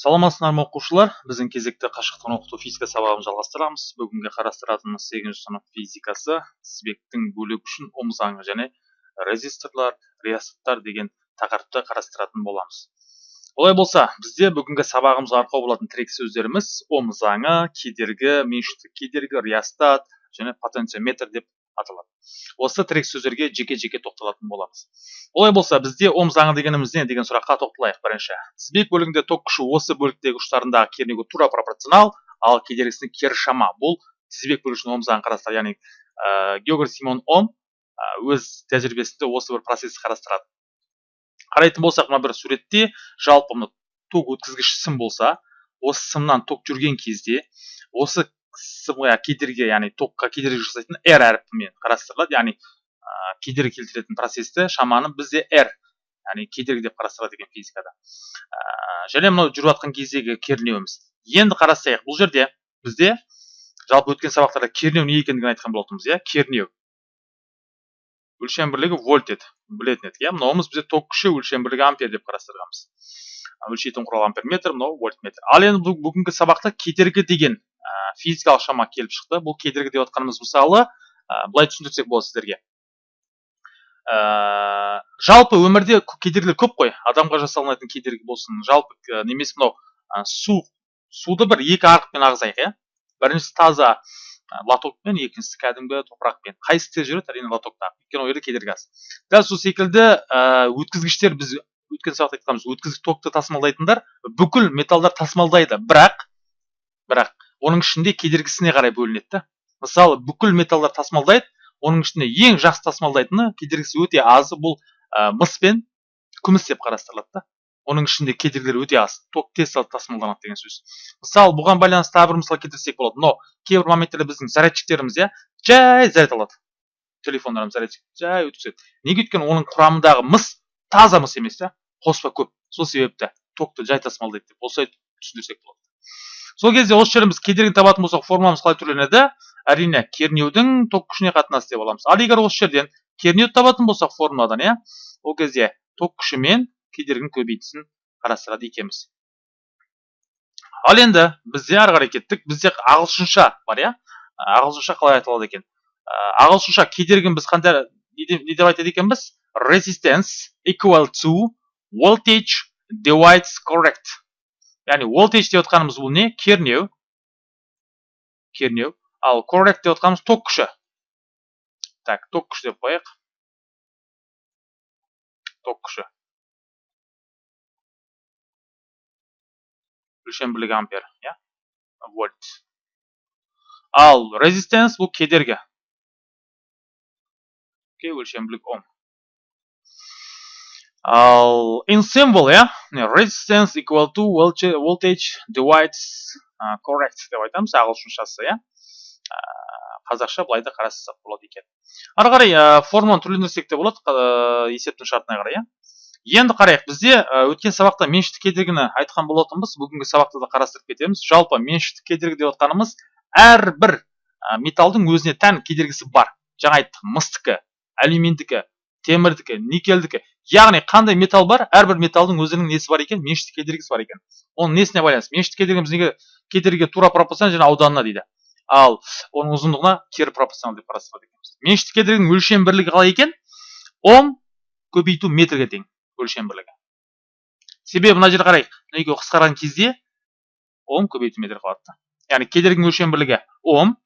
саламатсыздар ма оқушылар? Біздің кезекті қашықтан оқыту физика сабағын жалғастырамыз. Бүгінгі қарастыратынымыз сегізінші сынып физикасы. Тізбектің бөлігі үшін ом заңы және резисторлар реостаттар деген тақырыпты қарастыратын боламыз. Олай болса бізде бүгінгі сабағымызға арқау болатын тірек сөздеріміз ом заңы кедергі меншіктік кедергі реостат және потенциометр деп аталады. Осы тірек сөздерге жеке жеке тоқталатын боламыз. Олай болса бізде ом заңы дегеніміз не деген сұраққа тоқталайық бірінші. Тізбек бөлігінде ток күші осы бөліктегі ұштарындағы кернеуге тура пропорционал ал кедергісіне кері шама. Бұл тізбек бөлігі үшін ом заңын қарастырады. Яғни ә, симон ом өз тәжірибесінде осы бір процессті қарастырады. Қарайтын болсақ мына бір суретте жалпы мына ток өткізгіш сым болса осы сымнан ток жүрген кезде осы сымға кедергі яғни токқа кедергі жасайтын r әріпімен қарастырылады яғни ә, кедергі келтіретін процесті шаманы бізде r яғни кедергі деп қарастырады екен физикада ә, және мынау жүріп жатқан кездегі кернеуіміз енді қарастырайық бұл жерде бізде жалпы өткен сабақтарда кернеу не екендігін айтқан болатынбыз иә кернеу өлшем бірлігі вольт еді білетін едік иә мынауымыз бізде ток күші өлшем бірлігі ампер деп қарастырғанбыз өлшейтін құрал амперметр мынау вольтметр ал енді бүгінгі сабақта кедергі деген физикалық шама келіп шықты. Бұл кедергі деп отқанымыз мысалы ә, былай түсіндірсек болады сіздерге. Ә, жалпы өмірде кедергілер көп қой. Адамға жасалынатын кедергі болсын жалпы ә, немесе мынау ә, су суды бір екі арқылмен ағызайық иә? Біріншісі таза лотокпен екіншісі кәдімгі топырақпен. Қайсысы тез жүреді? Әрине лотокта. Өйткені ол жерде кедергі аз. Дәл сол секілді ә, өткізгіштер біз өткен сабақта айтқанбыз өткізгіш токты тасымалдайтындар бүкіл металдар тасымалдайды. Бірақ бірақ оның ішінде кедергісіне қарай бөлінеді да. Мысалы бүкіл металдар тасымалдайды оның ішінде ең жақсы тасымалдайтыны кедергісі өте азы бұл ә, мыс пен күміс деп қарастырылады да. Оның ішінде кедергілер өте аз ток тез тасымалданады деген сөз. Мысалы бұған байланысты тағы бір мысал келтірсек болады. Мынау кейбір моменттерде біздің зарядчиктеріміз иә жай заряд алады. Телефондарымыз зарядчик жай өткізеді. Неге өйткені оның құрамындағы мыс таза мыс емес иә қоспа көп. Сол себепті токты жай тасымалдайды деп осылай түсіндірсек болады. Сол кезде осы жерден біз кедергі табатын болсақ формуламыз қалай түрленеді? Әрине кернеудің ток күшіне қатынасы деп аламыз. Ал егер осы жерден кернеуді табатын болсақ формуладан иә ол кезде ток күші мен кедергінің көбейтісін қарастырады екенбіз ал енді бізде ары қарай кеттік. Бізде ағылшынша бар иә. Ағылшынша қалай айтылады екен? Ағылшынша кедергіні біз қандай не деп айтады екенбіз? Resistance equal to voltage divides correct. Яғни voltage деп отқанымыз бұл не? кернеу. Кернеу. Ал correct деп отқанымыз ток күші. Так ток күші деп қояйық. Ток күші. Өлшем бірлігі ампер иә? Вольт. Ал резистенс бұл кедергі. Бірлік ом. Ал in symbol иә resistance equal to voltage divides uh, correct деп айтамыз ағылшыншасы иә? Қазақша былай да қарастырсақ болады екен. Ары қарай ә, формуланы түрлендірсек те болады ә, есептің шартына қарай иә? Енді қарайық бізде ә, өткен сабақта меншікті кедергіні айтқан болатынбыз бүгінгі сабақта да қарастырып кетеміз. Жалпы меншікті кедергі деп отқанымыз әрбір ә, металдың өзіне тән кедергісі бар. Жаңа айттық мыстікі алюминдікі темірдікі никельдікі. Яғни қандай металл бар әрбір металдың өзінің несі бар екен? Меншікті кедергісі бар екен. Оның несіне байланысты? Меншікті кедергіміз неге кедергіге тура пропорционал және ауданына дейді. Ал оның ұзындығына кері пропорционал деп қарастырады екенбіз. Меншікті кедергінің өлшем бірлігі қалай екен? Ом көбейту метрге тең өлшем бірлігі. Себебі мына жерде қарайық. Екеуі қысқарған кезде ом көбейту метр қалады яғни кедергінің өлшем бірлігі ом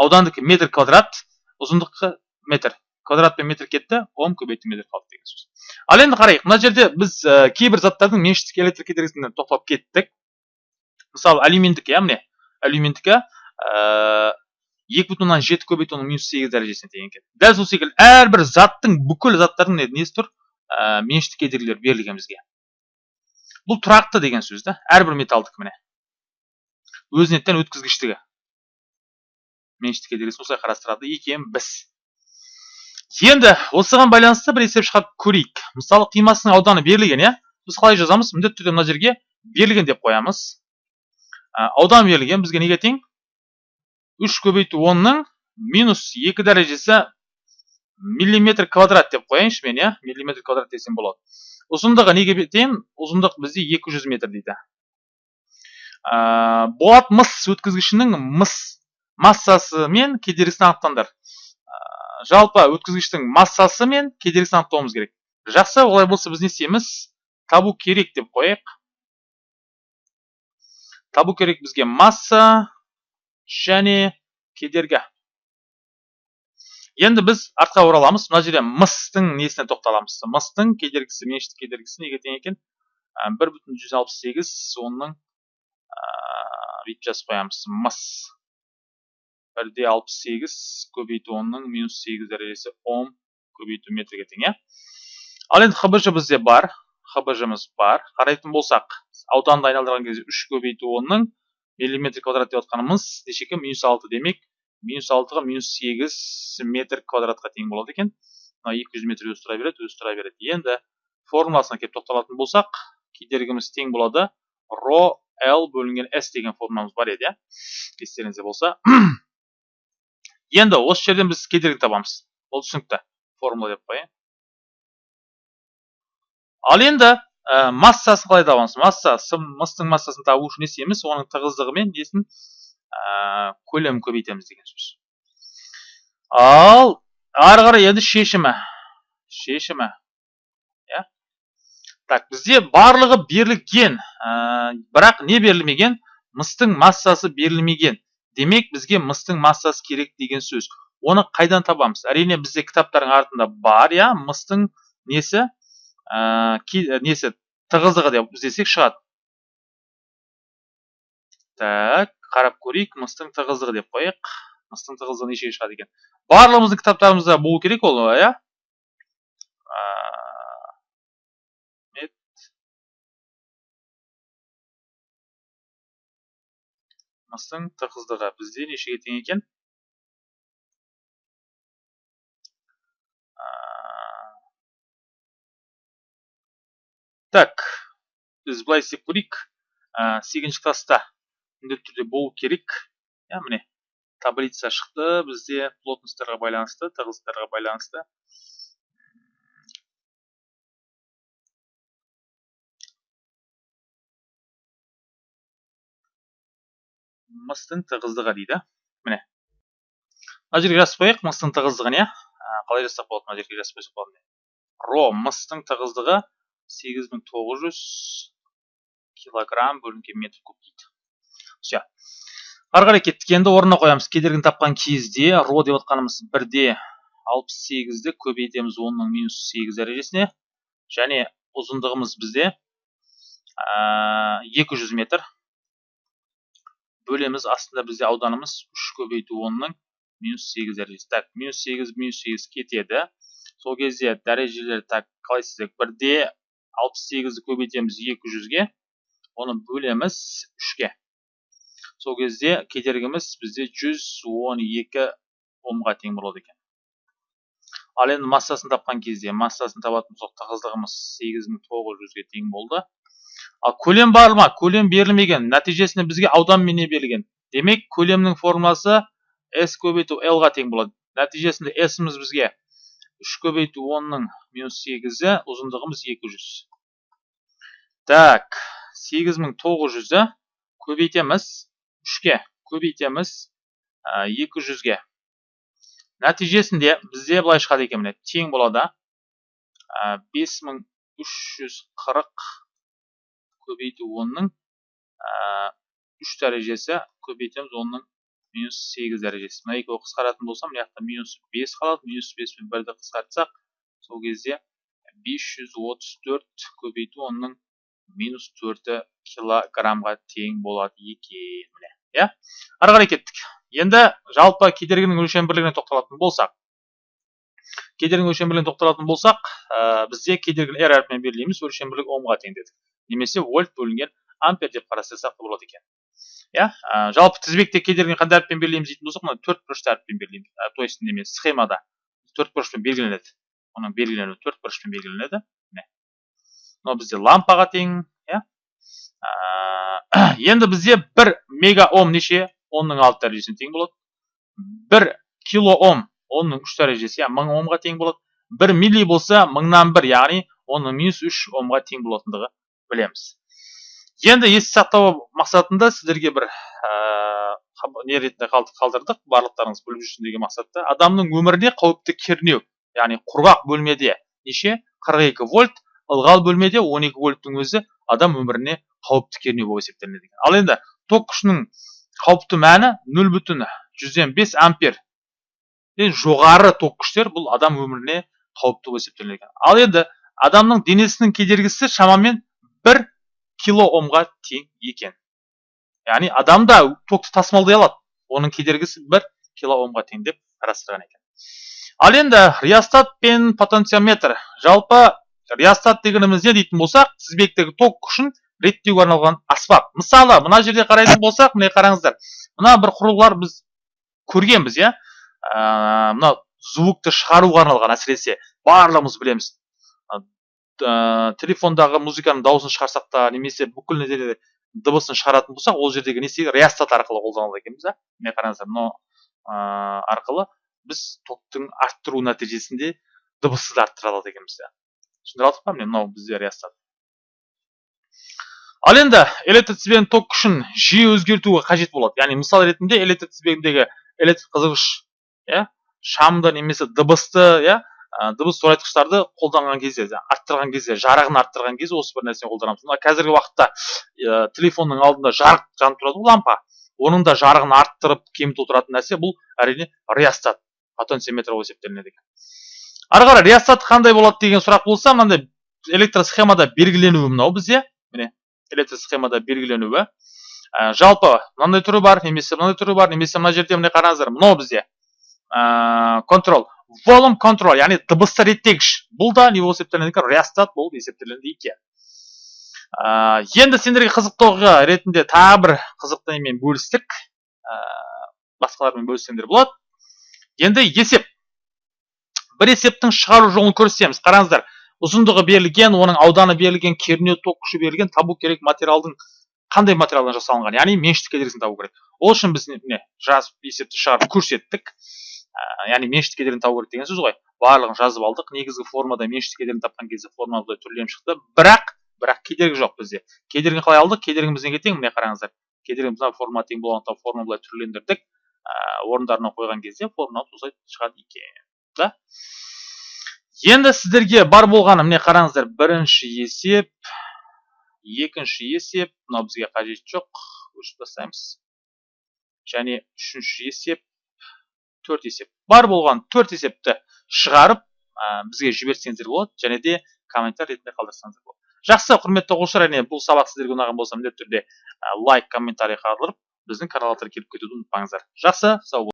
аудандікі метр квадрат ұзындығы метр. Квадрат пен метр кетті ом көбейту метр қалды деген сөз. Ал енді қарайық мына жерде біз ә, кейбір заттардың меншіктік электр кедергісіне тоқталып кеттік. Мысалы алюминдікі иә міне? Алюминдікі ә, екі бүтін оннан жеті көбейту оның минус сегіз дәрежесіне тең екен. Дәл сол секілді әрбір заттың бүкіл заттардың несі тұр? Ә, меншікті кедергілер берілген бізге. Бұл тұрақты деген сөз да әрбір металдікі міне? Өзіне тән өткізгіштігі. Меншікті кедергісін осылай қарастырады. Екенбіз енді осыған байланысты бір есеп шығарып көрейік. Мысалы қимасының ауданы берілген иә? Біз қалай жазамыз? Міндетті түрде мына жерге берілген деп қоямыз. Аудан берілген. Бізге неге тең? Үш көбейту онның минус екі дәрежесі миллиметр квадрат деп қояйыншы мен иә? Миллиметр квадрат десем болады. Ұзындығы неге тең? Ұзындық бізде 200 метр дейді. Ә, болат мыс өткізгішінің мыс массасы мен кедергісін анықтаңдар. Жалпы өткізгіштің массасы мен кедергісін анықтауымыз керек. Жақсы олай болса біз не істейміз? Табу керек деп қояйық. Табу керек бізге масса және кедергі. Енді біз артқа ораламыз мына жерде мыстың несіне тоқталамыз? Мыстың кедергісі меншікті кедергісі неге тең екен? Бір бүтін жүз алпыс сегіз онның бүйтіп жазып қоямыз. Мыс. Бір де алпыс сегіз көбейту онның минус сегіз дәрежесі ом көбейту метрге тең иә? Ал енді хбж бізде бар хбжмыз бар. Қарайтын болсақ ауданды айналдырған кезде үш көбейту онның миллиметр квадрат деп жатқанымыз неше екен минус алты демек минус алтыға минус сегіз метр квадратқа тең болады екен. Мына екі жүз метр өзі тұра береді өзі тұра береді. Енді формуласына келіп тоқталатын болсақ кедергіміз тең болады. Ро l бөлінген s деген формуламыз бар еді иә? Естеріңізде болса. Енді осы жерден біз кедергі табамыз. Ол түсінікті. Формула деп қояйын. Ал енді ә, массасын қалай табамыз? Масса мыстың массасын табу үшін не істейміз? Оның тығыздығы мен несін ә, көлемін көбейтеміз деген сөз. Ал ары қарай енді шешімі. Шешімі. Так бізде барлығы берілген ә, бірақ не берілмеген мыстың массасы берілмеген. Демек бізге мыстың массасы керек деген сөз. Оны қайдан табамыз? Әрине бізде кітаптардың артында бар иә? Мыстың несі? Ә, несі? Тығыздығы деп іздесек шығады. Так қарап көрейік. Мыстың тығыздығы деп қояйық. Мыстың тығыздығы нешеге шығады екен? Барлығымыздың кітаптарымызда болу керек ол иә? Мыстың тығыздығы бізде нешеге тең екен? Так біз былай істеп көрейік. Сегізінші класста міндетті түрде болу керек. Иә міне таблица шықты бізде плотностьтарға байланысты тығыздықтарға байланысты. Мыстың тығыздығы дейді. Міне. Мына жерге жазып қояйық мыстың тығыздығын иә? Қалай жазсақ болады? Мына жерге жазып қойсақ болады. Ро мыстың тығыздығы сегіз мың тоғыз жүз килограмм бөлінген метр куб дейді. Все. Ары қарай кеттік. Енді орнына қоямыз. Кедергіні тапқан кезде ро деп отқанымыз бірде алпыс сегізді көбейтеміз онның минус сегіз дәрежесіне. Және ұзындығымыз бізде екі жүз метр. Бөлеміз. Астында бізде ауданымыз үш көбейту онның минус сегіз дәрежесі. Так минус сегіз минус сегіз кетеді. Сол кезде дәрежелер так қалай істесек? Бірде алпыс сегізді көбейтеміз екі жүзге. Оны бөлеміз үшке. Сол кезде кедергіміз бізде жүз он екі омға тең болады екен. Ал енді массасын тапқан кезде массасын табатын болсақ тығыздығымыз сегіз мың тоғыз жүзге тең болды. Көлем бар ма? Көлем берілмеген. Нәтижесінде бізге аудан мене берілген. Демек көлемнің формуласы s көбейту l ға тең болады. Нәтижесінде s-іміз бізге 3 көбейту 10-ның минус 8-і ұзындығымыз 200 так 8900-ді көбейтеміз 3-ке көбейтеміз 200-ге нәтижесінде бізде былай шығады екен міне. Тең болады. 5340 көбейту онның үш дәрежесі көбейтеміз онның минус сегіз дәрежесі мына екеуі қысқаратын болса мына жақта минус бес қалады минус бес пен бірді қысқартсақ сол кезде бес жүз отыз төрт көбейту онның минус төрті килограммға тең болады екен міне иә ары қарай кеттік енді жалпы кедергінің өлшем бірлігіне тоқталатын болсақ кедергінің өлшем бірлігіне тоқталатын болсақ бізде кедергіні r әрпімен белгілейміз өлшем бірлігі омға тең дедік немесе вольт бөлінген ампер деп қарастырсақ болады екен. Иә жалпы тізбекте кедергіні қандай әріппен белгілейміз дейтін болсақ мына төрт бұрышты әріппен белгілейміз. То есть неме схемада төрт бұрышпен белгіленеді. Оның белгіленуі төрт бұрышпен белгіленеді. Міне. Мынау бізде лампаға тең иә. Енді бізде бір мега ом неше? Онның алты дәрежесіне тең болады. Бір кило ом онның үш дәрежесі иә мың омға тең болады. Бір милли болса мыңнан бір яғни оның минус үш омға тең болатындығы білеміз. Енді есте сақтау мақсатында сіздерге бір ә, не ретінде қалдырдық барлықтарыңыз біліп жүрсін деген мақсатта. Адамның өміріне қауіпті кернеу яғни құрғақ бөлмеде неше? 42 вольт ылғал бөлмеде 12 вольттың өзі адам өміріне қауіпті кернеу болып есептелінеді ал енді ток күшінің қауіпті мәні 0 бүтін жүзден бес ампер жоғары ток күштер бұл адам өміріне қауіпті болып есептелінеді ал енді адамның денесінің кедергісі шамамен бір кило омға тең екен. Яғни адам да токты тасымалдай алады. Оның кедергісі бір кило омға тең деп қарастырған екен. Ал енді реостат пен потенциометр. Жалпы реостат дегеніміз не дейтін болсақ тізбектегі ток күшін реттеуге арналған аспап. Мысалы мына жерде қарайтын болсақ міне қараңыздар. Мына бір құрылғылар біз көргенбіз иә? Мына звукты шығаруға арналған әсіресе. Барлығымыз білеміз. Ә, телефондағы музыканың дауысын шығарсақ та немесе бүкіл неде дыбысын шығаратын болсақ ол жердегі не істейді? Реостат арқылы қолданады екенбіз да міне қараңыздар мынау ә, арқылы біз токтың арттыру нәтижесінде дыбысты да арттыра алады екенбіз да. Түсіндіре алдық па міне? Мынау бізде реостат ал енді электр тізбегінің ток күшін жиі өзгертуі қажет болады. Яғни мысал ретінде электр тізбегіндегі электр қызғыш иә шамды немесе дыбысты иә дыбыс зорайтқыштарды қолданған кезде арттырған кезде жарығын арттырған кезде осы бір нәрсені қолданамыз. Мына қазіргі уақытта ә, телефонның алдында жарық жанып тұрады ғой лампа. Оның да жарығын арттырып кемітіп отыратын нәрсе бұл әрине реостат потенциометр болып есептелінеді екен ары қарай реостат қандай болады деген сұрақ болса мынандай электросхемада белгіленуі мынау бізде. Міне электросхемада белгіленуі. Ә, жалпы мынандай түрі бар немесе мынандай түрі бар немесе мына жерде міне қараңыздар мынау бізде. Ә, контрол. Волум контроль яғни дыбысты реттегіш бұл да не болып есептелінеді екен реостат болып есептелінеді екен ә, енді сендерге қызықты оқиға ретінде тағы бір қызықты немен бөлістік ә, басқалармен бөліссеңдер болады енді есеп бір есептің шығару жолын көрсетеміз қараңыздар ұзындығы берілген оның ауданы берілген кернеу ток күші берілген табу керек материалдың қандай материалдан жасалынған? Яғни меншікті кедергісін табу керек ол үшін біз міне жазып есепті шығарып көрсеттік. Яғни меншікті кедергіні табу керек деген сөз ғой. Барлығын жазып алдық. Негізгі формада меншікті кедергіні тапқан кезде форма былай түрленіп шықты. Бірақ бірақ кедергі жоқ бізде. Кедергіні қалай алдық? Кедергіміз неге тең? Міне қараңыздар. Кедергіміз мына форма тең болғандықтан форма былай түрлендірдік. Ә, орындарына қойған кезде форма осылай шығады екен да? Енді сіздерге бар болғаны міне қараңыздар бірінші есеп екінші есеп мынау бізге қажет жоқ. Өшіріп тастаймыз. Және үшінші есеп төрт есеп. Бар болған төрт есепті шығарып ә, бізге жіберсеңіздер болады және де комментарий ретінде қалдырсаңыздар болады. Жақсы құрметті оқушылар әрине бұл сабақ сіздерге ұнаған болса міндетті түрде лайк комментарий қалдырып біздің каналға келіп кетуді ұмытпаңыздар. Жақсы сау